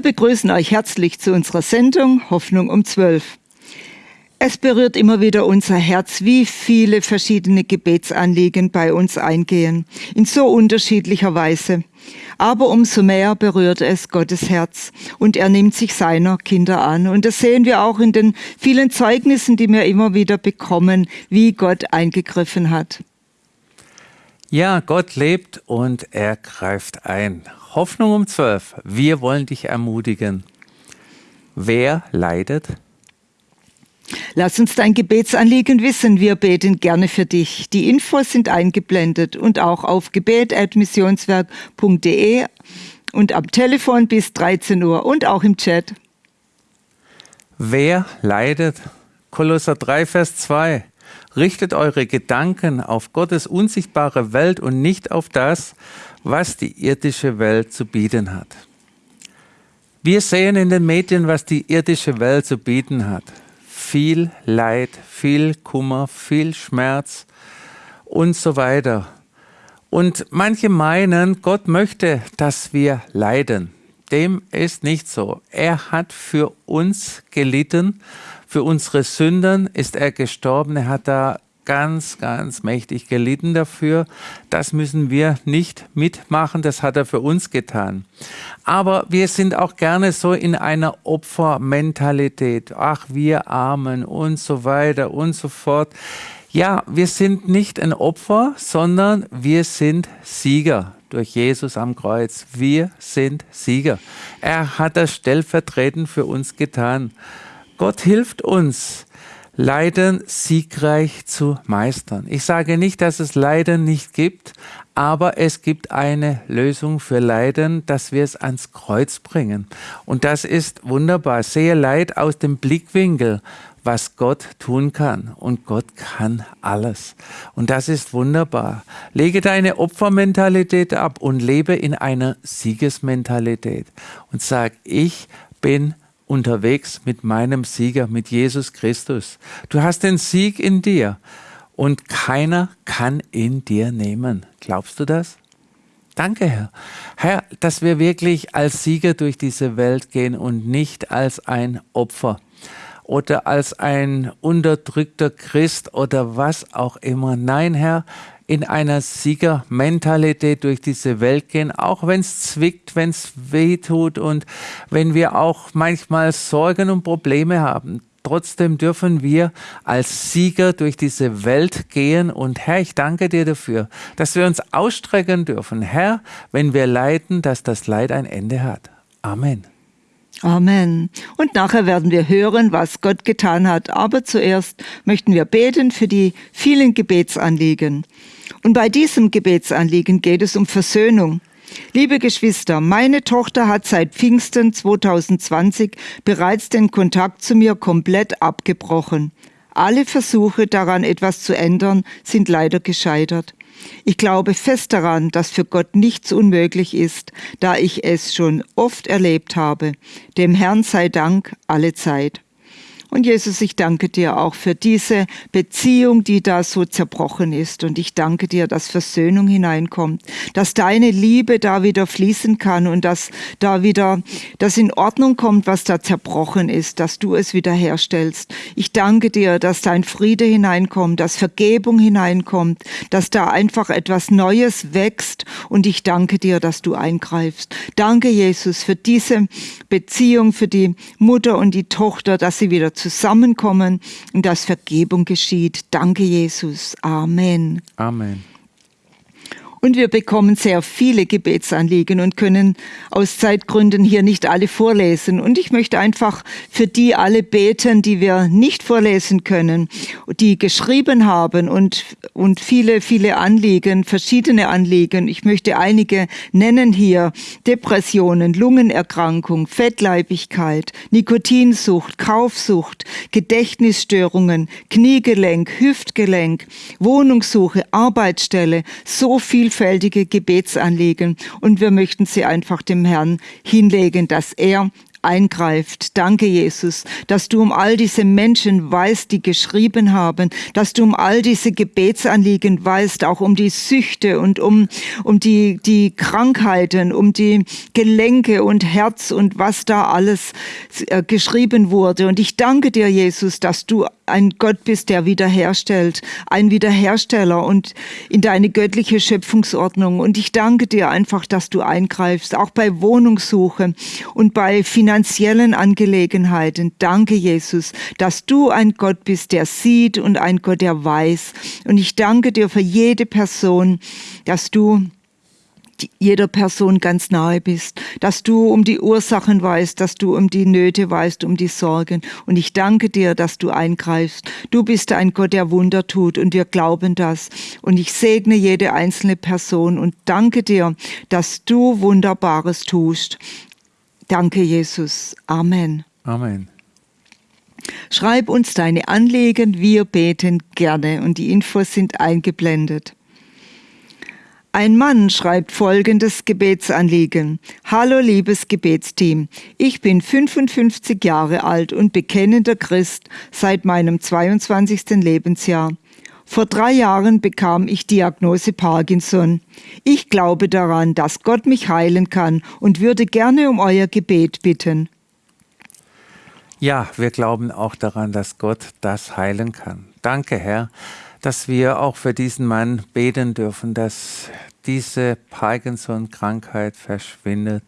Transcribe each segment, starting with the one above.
Wir begrüßen euch herzlich zu unserer Sendung Hoffnung um 12. Es berührt immer wieder unser Herz, wie viele verschiedene Gebetsanliegen bei uns eingehen, in so unterschiedlicher Weise. Aber umso mehr berührt es Gottes Herz und er nimmt sich seiner Kinder an. Und das sehen wir auch in den vielen Zeugnissen, die wir immer wieder bekommen, wie Gott eingegriffen hat. Ja, Gott lebt und er greift ein. Hoffnung um zwölf. Wir wollen dich ermutigen. Wer leidet? Lass uns dein Gebetsanliegen wissen. Wir beten gerne für dich. Die Infos sind eingeblendet und auch auf gebet.missionswerk.de und am Telefon bis 13 Uhr und auch im Chat. Wer leidet? Kolosser 3, Vers 2. Richtet eure Gedanken auf Gottes unsichtbare Welt und nicht auf das, was die irdische Welt zu bieten hat. Wir sehen in den Medien, was die irdische Welt zu bieten hat. Viel Leid, viel Kummer, viel Schmerz und so weiter. Und manche meinen, Gott möchte, dass wir leiden. Dem ist nicht so. Er hat für uns gelitten für unsere Sünden ist er gestorben. Er hat da ganz, ganz mächtig gelitten dafür. Das müssen wir nicht mitmachen. Das hat er für uns getan. Aber wir sind auch gerne so in einer Opfermentalität. Ach, wir Armen und so weiter und so fort. Ja, wir sind nicht ein Opfer, sondern wir sind Sieger durch Jesus am Kreuz. Wir sind Sieger. Er hat das stellvertretend für uns getan. Gott hilft uns, Leiden siegreich zu meistern. Ich sage nicht, dass es Leiden nicht gibt, aber es gibt eine Lösung für Leiden, dass wir es ans Kreuz bringen. Und das ist wunderbar. Sehe Leid aus dem Blickwinkel, was Gott tun kann. Und Gott kann alles. Und das ist wunderbar. Lege deine Opfermentalität ab und lebe in einer Siegesmentalität. Und sag, ich bin unterwegs mit meinem Sieger, mit Jesus Christus. Du hast den Sieg in dir und keiner kann ihn dir nehmen. Glaubst du das? Danke, Herr. Herr, dass wir wirklich als Sieger durch diese Welt gehen und nicht als ein Opfer oder als ein unterdrückter Christ oder was auch immer. Nein, Herr, in einer Siegermentalität durch diese Welt gehen, auch wenn es zwickt, wenn es weh tut und wenn wir auch manchmal Sorgen und Probleme haben. Trotzdem dürfen wir als Sieger durch diese Welt gehen. Und Herr, ich danke dir dafür, dass wir uns ausstrecken dürfen. Herr, wenn wir leiden, dass das Leid ein Ende hat. Amen. Amen. Und nachher werden wir hören, was Gott getan hat. Aber zuerst möchten wir beten für die vielen Gebetsanliegen. Und bei diesem Gebetsanliegen geht es um Versöhnung. Liebe Geschwister, meine Tochter hat seit Pfingsten 2020 bereits den Kontakt zu mir komplett abgebrochen. Alle Versuche daran etwas zu ändern sind leider gescheitert. Ich glaube fest daran, dass für Gott nichts unmöglich ist, da ich es schon oft erlebt habe. Dem Herrn sei Dank alle Zeit. Und Jesus, ich danke dir auch für diese Beziehung, die da so zerbrochen ist. Und ich danke dir, dass Versöhnung hineinkommt, dass deine Liebe da wieder fließen kann und dass da wieder das in Ordnung kommt, was da zerbrochen ist, dass du es wieder herstellst. Ich danke dir, dass dein Friede hineinkommt, dass Vergebung hineinkommt, dass da einfach etwas Neues wächst. Und ich danke dir, dass du eingreifst. Danke, Jesus, für diese Beziehung, für die Mutter und die Tochter, dass sie wieder zusammenkommen und dass Vergebung geschieht. Danke, Jesus. Amen. Amen. Und wir bekommen sehr viele Gebetsanliegen und können aus Zeitgründen hier nicht alle vorlesen. Und ich möchte einfach für die alle beten, die wir nicht vorlesen können, die geschrieben haben und, und viele, viele Anliegen, verschiedene Anliegen. Ich möchte einige nennen hier. Depressionen, Lungenerkrankung, Fettleibigkeit, Nikotinsucht, Kaufsucht, Gedächtnisstörungen, Kniegelenk, Hüftgelenk, Wohnungssuche, Arbeitsstelle, so viel vielfältige Gebetsanliegen. Und wir möchten sie einfach dem Herrn hinlegen, dass er eingreift. Danke, Jesus, dass du um all diese Menschen weißt, die geschrieben haben, dass du um all diese Gebetsanliegen weißt, auch um die Süchte und um, um die, die Krankheiten, um die Gelenke und Herz und was da alles äh, geschrieben wurde. Und ich danke dir, Jesus, dass du ein Gott bist, der wiederherstellt, ein Wiederhersteller und in deine göttliche Schöpfungsordnung. Und ich danke dir einfach, dass du eingreifst, auch bei Wohnungssuche und bei finanziellen Angelegenheiten. Danke, Jesus, dass du ein Gott bist, der sieht und ein Gott, der weiß. Und ich danke dir für jede Person, dass du jeder Person ganz nahe bist, dass du um die Ursachen weißt, dass du um die Nöte weißt, um die Sorgen. Und ich danke dir, dass du eingreifst. Du bist ein Gott, der Wunder tut und wir glauben das. Und ich segne jede einzelne Person und danke dir, dass du Wunderbares tust. Danke, Jesus. Amen. Amen. Schreib uns deine Anliegen, wir beten gerne und die Infos sind eingeblendet. Ein Mann schreibt folgendes Gebetsanliegen. Hallo liebes Gebetsteam, ich bin 55 Jahre alt und bekennender Christ seit meinem 22. Lebensjahr. Vor drei Jahren bekam ich Diagnose Parkinson. Ich glaube daran, dass Gott mich heilen kann und würde gerne um euer Gebet bitten. Ja, wir glauben auch daran, dass Gott das heilen kann. Danke, Herr dass wir auch für diesen Mann beten dürfen, dass diese Parkinson-Krankheit verschwindet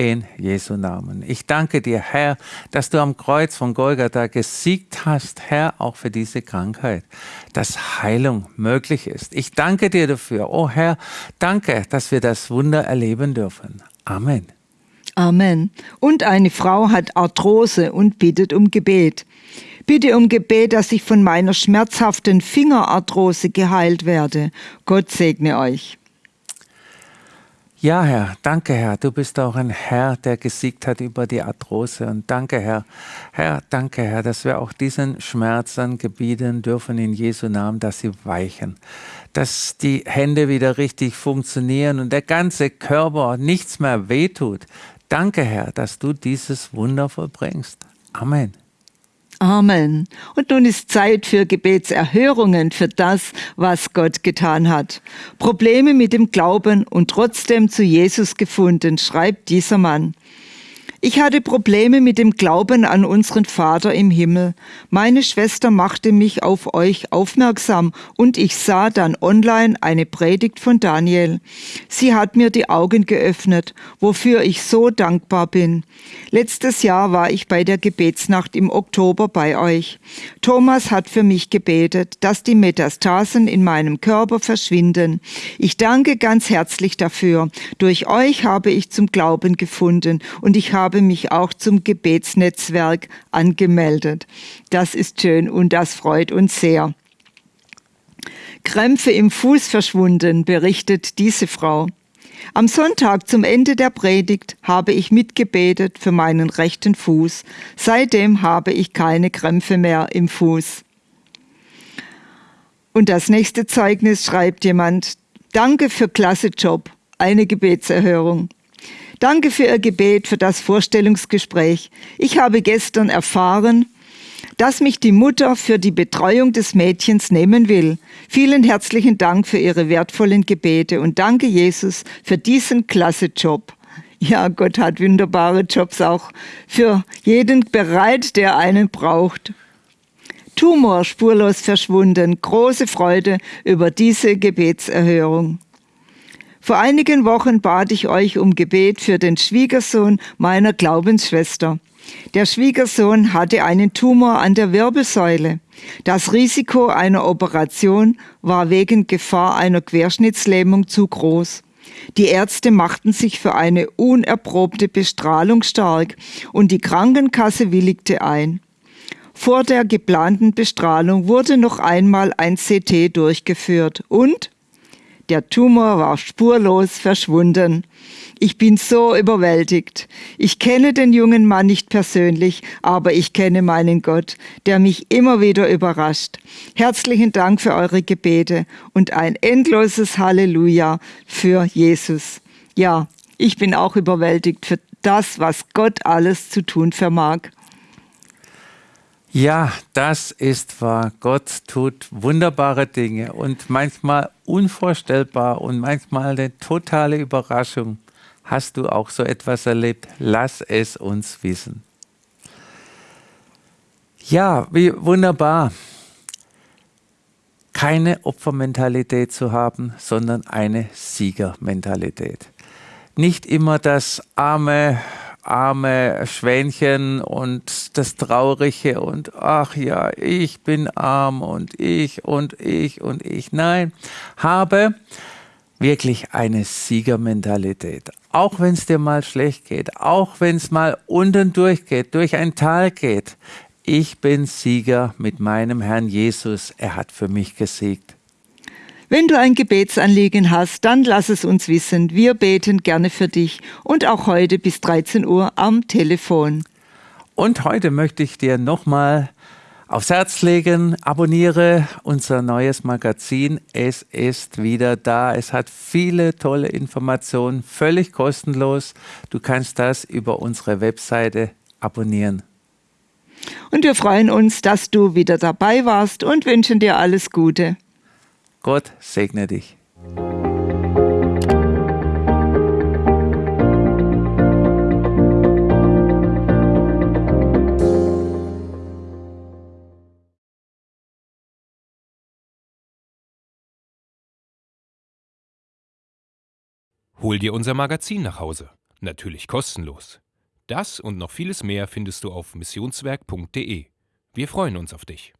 in Jesu Namen. Ich danke dir, Herr, dass du am Kreuz von Golgatha gesiegt hast, Herr, auch für diese Krankheit, dass Heilung möglich ist. Ich danke dir dafür. Oh Herr, danke, dass wir das Wunder erleben dürfen. Amen. Amen. Und eine Frau hat Arthrose und bittet um Gebet. Bitte um Gebet, dass ich von meiner schmerzhaften Fingerarthrose geheilt werde. Gott segne euch. Ja, Herr, danke, Herr. Du bist auch ein Herr, der gesiegt hat über die Arthrose. Und danke, Herr. Herr, danke, Herr, dass wir auch diesen Schmerzen gebieten dürfen in Jesu Namen, dass sie weichen, dass die Hände wieder richtig funktionieren und der ganze Körper nichts mehr wehtut. Danke, Herr, dass du dieses Wunder vollbringst. Amen. Amen. Und nun ist Zeit für Gebetserhörungen für das, was Gott getan hat. Probleme mit dem Glauben und trotzdem zu Jesus gefunden, schreibt dieser Mann. Ich hatte Probleme mit dem Glauben an unseren Vater im Himmel. Meine Schwester machte mich auf euch aufmerksam und ich sah dann online eine Predigt von Daniel. Sie hat mir die Augen geöffnet, wofür ich so dankbar bin. Letztes Jahr war ich bei der Gebetsnacht im Oktober bei euch. Thomas hat für mich gebetet, dass die Metastasen in meinem Körper verschwinden. Ich danke ganz herzlich dafür. Durch euch habe ich zum Glauben gefunden und ich habe habe mich auch zum Gebetsnetzwerk angemeldet. Das ist schön und das freut uns sehr. Krämpfe im Fuß verschwunden, berichtet diese Frau. Am Sonntag zum Ende der Predigt habe ich mitgebetet für meinen rechten Fuß. Seitdem habe ich keine Krämpfe mehr im Fuß. Und das nächste Zeugnis schreibt jemand, Danke für klasse Job, eine Gebetserhörung. Danke für Ihr Gebet, für das Vorstellungsgespräch. Ich habe gestern erfahren, dass mich die Mutter für die Betreuung des Mädchens nehmen will. Vielen herzlichen Dank für Ihre wertvollen Gebete und danke Jesus für diesen klasse Job. Ja, Gott hat wunderbare Jobs auch für jeden bereit, der einen braucht. Tumor spurlos verschwunden. Große Freude über diese Gebetserhörung. Vor einigen Wochen bat ich euch um Gebet für den Schwiegersohn meiner Glaubensschwester. Der Schwiegersohn hatte einen Tumor an der Wirbelsäule. Das Risiko einer Operation war wegen Gefahr einer Querschnittslähmung zu groß. Die Ärzte machten sich für eine unerprobte Bestrahlung stark und die Krankenkasse willigte ein. Vor der geplanten Bestrahlung wurde noch einmal ein CT durchgeführt und der Tumor war spurlos verschwunden. Ich bin so überwältigt. Ich kenne den jungen Mann nicht persönlich, aber ich kenne meinen Gott, der mich immer wieder überrascht. Herzlichen Dank für eure Gebete und ein endloses Halleluja für Jesus. Ja, ich bin auch überwältigt für, das, was Gott alles zu tun vermag. Ja, das ist wahr. Gott tut wunderbare Dinge und manchmal unvorstellbar und manchmal eine totale Überraschung. Hast du auch so etwas erlebt? Lass es uns wissen. Ja, wie wunderbar. Keine Opfermentalität zu haben, sondern eine Siegermentalität. Nicht immer das arme arme Schwänchen und das Traurige und ach ja, ich bin arm und ich und ich und ich. Nein, habe wirklich eine Siegermentalität. Auch wenn es dir mal schlecht geht, auch wenn es mal unten durchgeht, durch ein Tal geht. Ich bin Sieger mit meinem Herrn Jesus. Er hat für mich gesiegt. Wenn du ein Gebetsanliegen hast, dann lass es uns wissen. Wir beten gerne für dich und auch heute bis 13 Uhr am Telefon. Und heute möchte ich dir nochmal aufs Herz legen, abonniere unser neues Magazin. Es ist wieder da. Es hat viele tolle Informationen, völlig kostenlos. Du kannst das über unsere Webseite abonnieren. Und wir freuen uns, dass du wieder dabei warst und wünschen dir alles Gute. Gott segne dich. Hol dir unser Magazin nach Hause. Natürlich kostenlos. Das und noch vieles mehr findest du auf missionswerk.de. Wir freuen uns auf dich.